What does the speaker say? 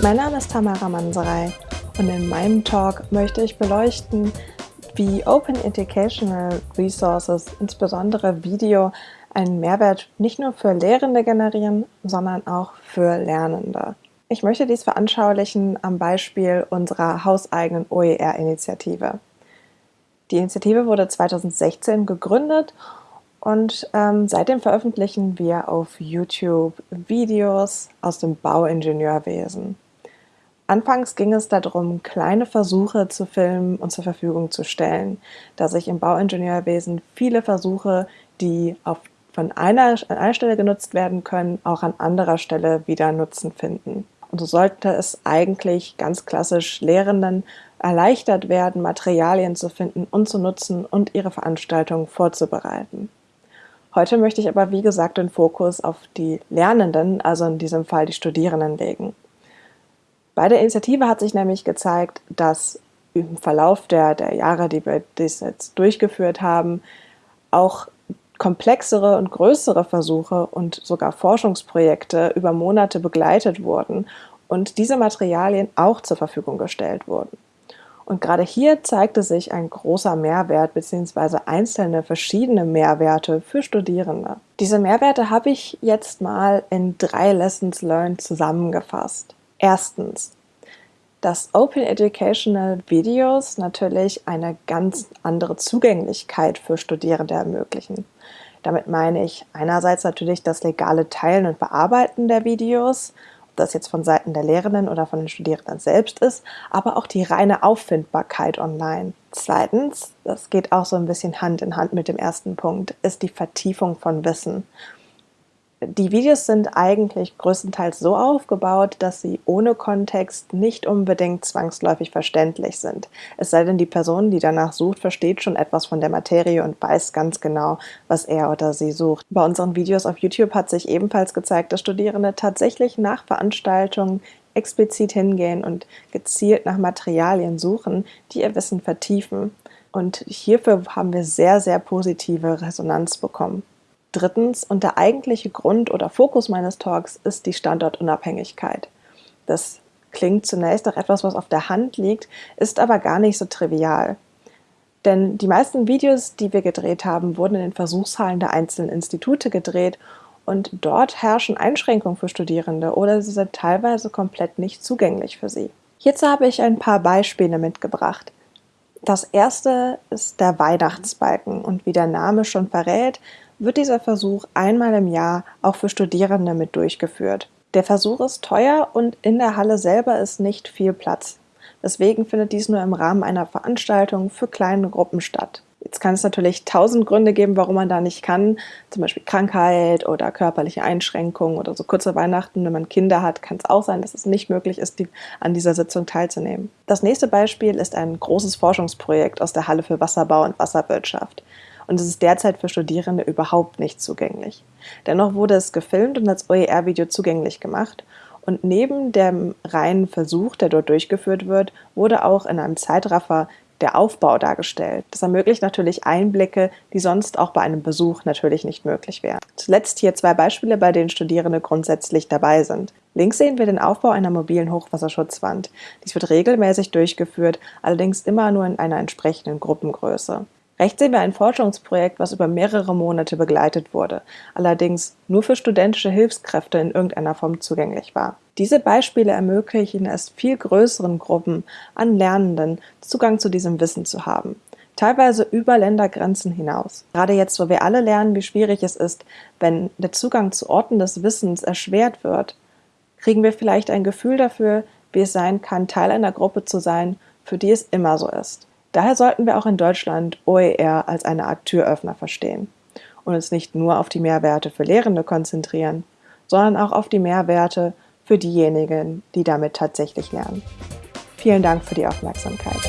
Mein Name ist Tamara Manserei und in meinem Talk möchte ich beleuchten, wie Open Educational Resources, insbesondere Video, einen Mehrwert nicht nur für Lehrende generieren, sondern auch für Lernende. Ich möchte dies veranschaulichen am Beispiel unserer hauseigenen OER-Initiative. Die Initiative wurde 2016 gegründet und ähm, seitdem veröffentlichen wir auf YouTube Videos aus dem Bauingenieurwesen. Anfangs ging es darum, kleine Versuche zu filmen und zur Verfügung zu stellen, da sich im Bauingenieurwesen viele Versuche, die auf, von einer, an einer Stelle genutzt werden können, auch an anderer Stelle wieder Nutzen finden. Und so sollte es eigentlich ganz klassisch Lehrenden erleichtert werden, Materialien zu finden und zu nutzen und ihre Veranstaltungen vorzubereiten. Heute möchte ich aber, wie gesagt, den Fokus auf die Lernenden, also in diesem Fall die Studierenden, legen. Bei der Initiative hat sich nämlich gezeigt, dass im Verlauf der, der Jahre, die wir das jetzt durchgeführt haben, auch komplexere und größere Versuche und sogar Forschungsprojekte über Monate begleitet wurden und diese Materialien auch zur Verfügung gestellt wurden. Und gerade hier zeigte sich ein großer Mehrwert bzw. einzelne verschiedene Mehrwerte für Studierende. Diese Mehrwerte habe ich jetzt mal in drei Lessons Learned zusammengefasst. Erstens, dass Open Educational Videos natürlich eine ganz andere Zugänglichkeit für Studierende ermöglichen. Damit meine ich einerseits natürlich das legale Teilen und Bearbeiten der Videos, das jetzt von Seiten der Lehrenden oder von den Studierenden selbst ist, aber auch die reine Auffindbarkeit online. Zweitens, das geht auch so ein bisschen Hand in Hand mit dem ersten Punkt, ist die Vertiefung von Wissen. Die Videos sind eigentlich größtenteils so aufgebaut, dass sie ohne Kontext nicht unbedingt zwangsläufig verständlich sind. Es sei denn, die Person, die danach sucht, versteht schon etwas von der Materie und weiß ganz genau, was er oder sie sucht. Bei unseren Videos auf YouTube hat sich ebenfalls gezeigt, dass Studierende tatsächlich nach Veranstaltungen explizit hingehen und gezielt nach Materialien suchen, die ihr Wissen vertiefen. Und hierfür haben wir sehr, sehr positive Resonanz bekommen. Drittens, und der eigentliche Grund oder Fokus meines Talks ist die Standortunabhängigkeit. Das klingt zunächst nach etwas, was auf der Hand liegt, ist aber gar nicht so trivial. Denn die meisten Videos, die wir gedreht haben, wurden in den Versuchshallen der einzelnen Institute gedreht und dort herrschen Einschränkungen für Studierende oder sie sind teilweise komplett nicht zugänglich für sie. Hierzu habe ich ein paar Beispiele mitgebracht. Das erste ist der Weihnachtsbalken und wie der Name schon verrät, wird dieser Versuch einmal im Jahr auch für Studierende mit durchgeführt. Der Versuch ist teuer und in der Halle selber ist nicht viel Platz. Deswegen findet dies nur im Rahmen einer Veranstaltung für kleine Gruppen statt. Jetzt kann es natürlich tausend Gründe geben, warum man da nicht kann, zum Beispiel Krankheit oder körperliche Einschränkungen oder so kurze Weihnachten. Wenn man Kinder hat, kann es auch sein, dass es nicht möglich ist, die, an dieser Sitzung teilzunehmen. Das nächste Beispiel ist ein großes Forschungsprojekt aus der Halle für Wasserbau und Wasserwirtschaft und es ist derzeit für Studierende überhaupt nicht zugänglich. Dennoch wurde es gefilmt und als OER-Video zugänglich gemacht und neben dem reinen Versuch, der dort durchgeführt wird, wurde auch in einem Zeitraffer der Aufbau dargestellt. Das ermöglicht natürlich Einblicke, die sonst auch bei einem Besuch natürlich nicht möglich wären. Zuletzt hier zwei Beispiele, bei denen Studierende grundsätzlich dabei sind. Links sehen wir den Aufbau einer mobilen Hochwasserschutzwand. Dies wird regelmäßig durchgeführt, allerdings immer nur in einer entsprechenden Gruppengröße. Rechts sehen wir ein Forschungsprojekt, was über mehrere Monate begleitet wurde, allerdings nur für studentische Hilfskräfte in irgendeiner Form zugänglich war. Diese Beispiele ermöglichen es viel größeren Gruppen an Lernenden, Zugang zu diesem Wissen zu haben teilweise über Ländergrenzen hinaus. Gerade jetzt, wo wir alle lernen, wie schwierig es ist, wenn der Zugang zu Orten des Wissens erschwert wird, kriegen wir vielleicht ein Gefühl dafür, wie es sein kann, Teil einer Gruppe zu sein, für die es immer so ist. Daher sollten wir auch in Deutschland OER als eine Art Türöffner verstehen und uns nicht nur auf die Mehrwerte für Lehrende konzentrieren, sondern auch auf die Mehrwerte für diejenigen, die damit tatsächlich lernen. Vielen Dank für die Aufmerksamkeit.